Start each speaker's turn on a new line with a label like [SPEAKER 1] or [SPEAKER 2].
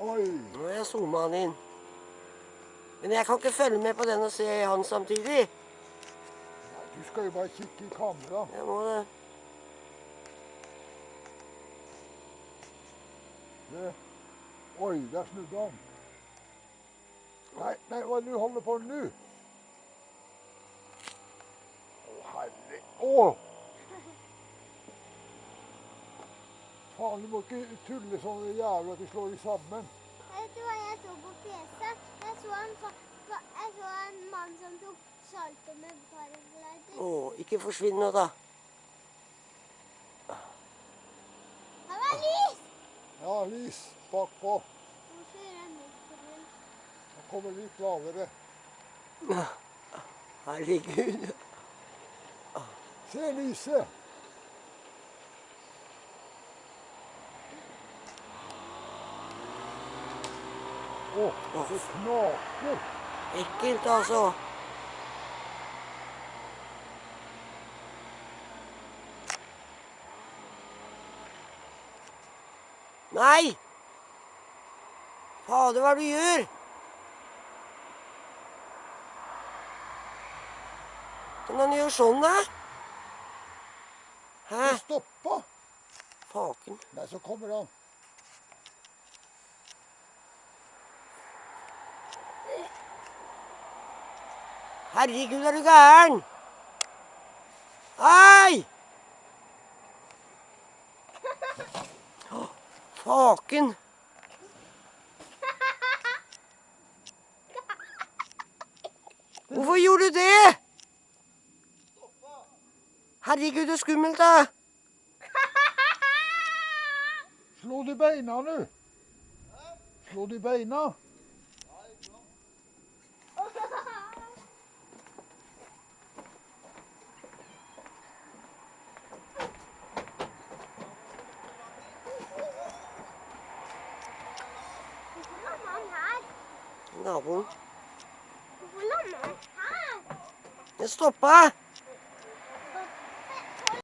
[SPEAKER 1] Oi.
[SPEAKER 2] Nå har jeg zooma han inn. Men jeg kan ikke følge med på den og se han samtidig.
[SPEAKER 1] Nei, du skal jo bare kikke i kamera.
[SPEAKER 2] Jeg må det.
[SPEAKER 1] Det. Oi, der snudde han. Nei, nei, hva er det du holder på med nå? Å, herre... Å! Faen, du må ikke tulle sånn jævla at de slår de sammen.
[SPEAKER 3] Vet du hva jeg så på PC? Jeg så en, fa- fa- jeg så en mann som tok salto med paraglider.
[SPEAKER 2] Å, ikke forsvinn nå, da.
[SPEAKER 3] Han var lys!
[SPEAKER 1] Ja, lys bakpå.
[SPEAKER 3] Hvorfor gjør han motoren?
[SPEAKER 1] Han kommer litt lavere.
[SPEAKER 2] Herregud.
[SPEAKER 1] Se lyset! Å, så knaker!
[SPEAKER 2] Ekkelt, altså. Nei! Fader, hva er det du gjør? Kan han gjøre sånn, da? Hæ?
[SPEAKER 1] Stoppa!
[SPEAKER 2] Faken.
[SPEAKER 1] Nei, så kommer han.
[SPEAKER 2] Herregud, er du gæren? Hei! Faken. Hvorfor gjorde du det? Herregud, det er skummelt, da.
[SPEAKER 1] Slå de beina du? Slå de beina!
[SPEAKER 2] Naboen.
[SPEAKER 3] Hvorfor lander han her?
[SPEAKER 2] Det stoppa.